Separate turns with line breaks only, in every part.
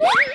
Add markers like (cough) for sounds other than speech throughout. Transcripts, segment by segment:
Yeah! (laughs)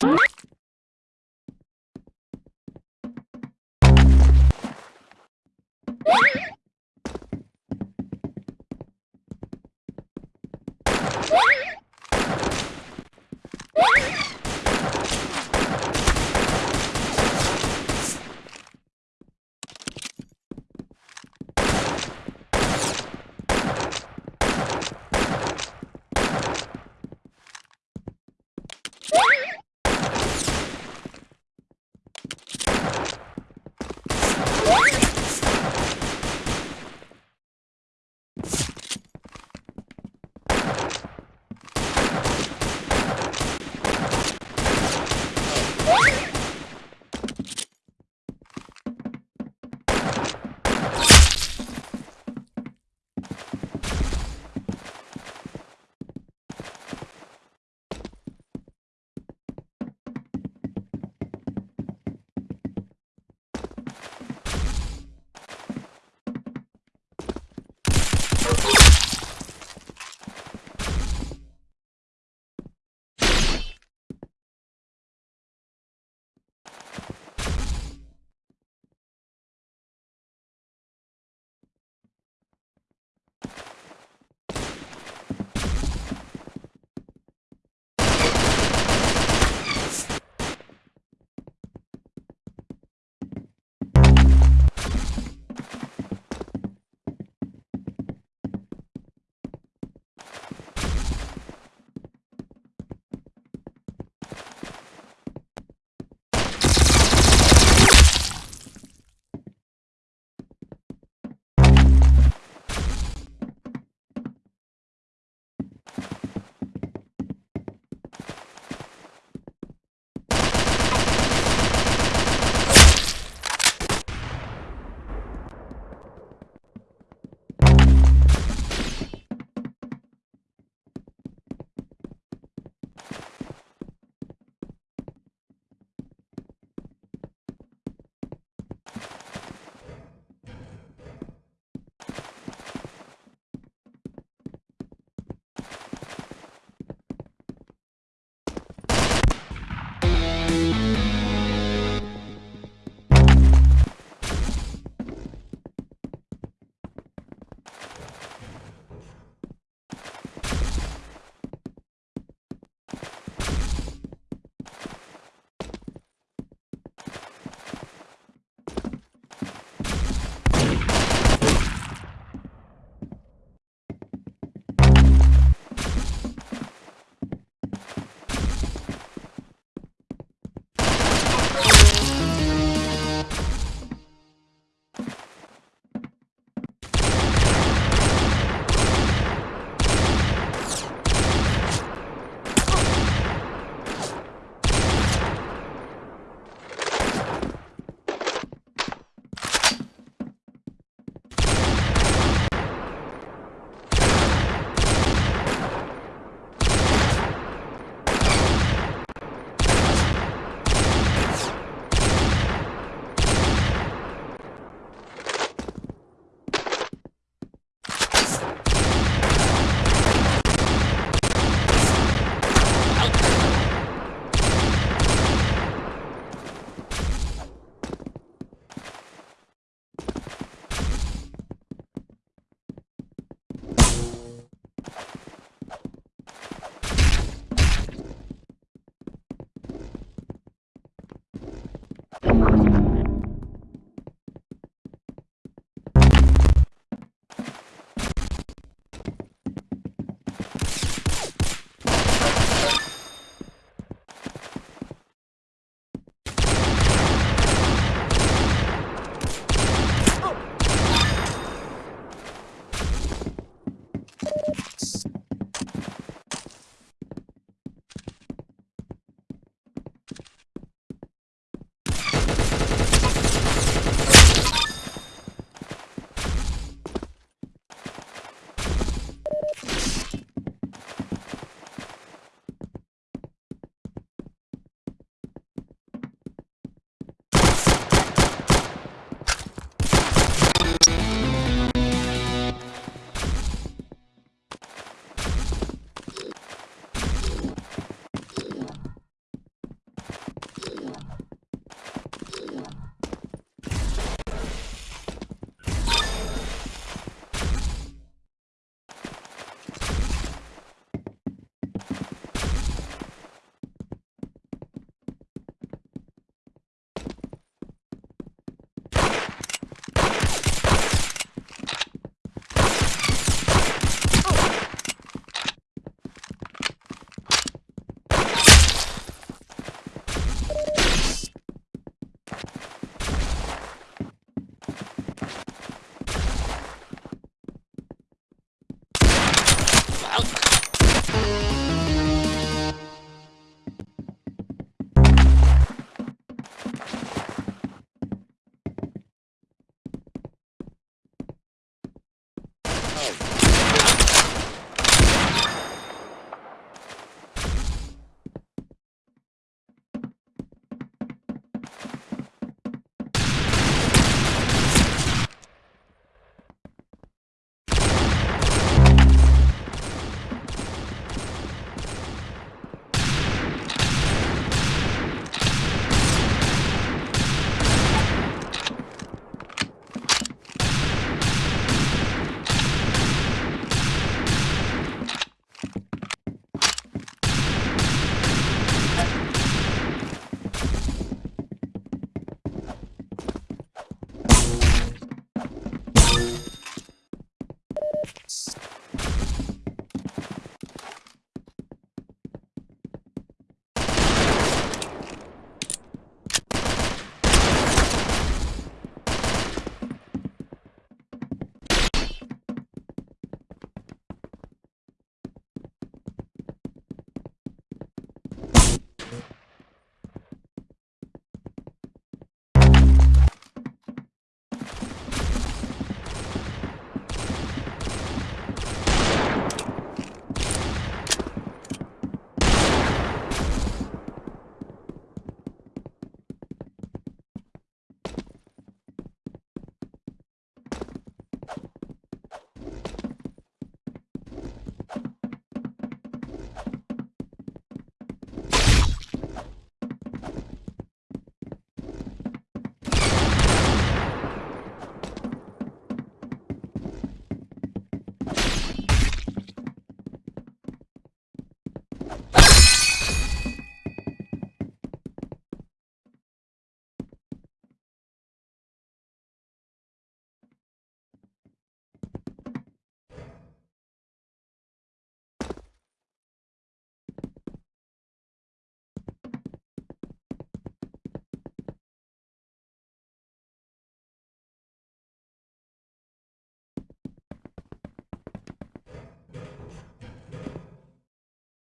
What?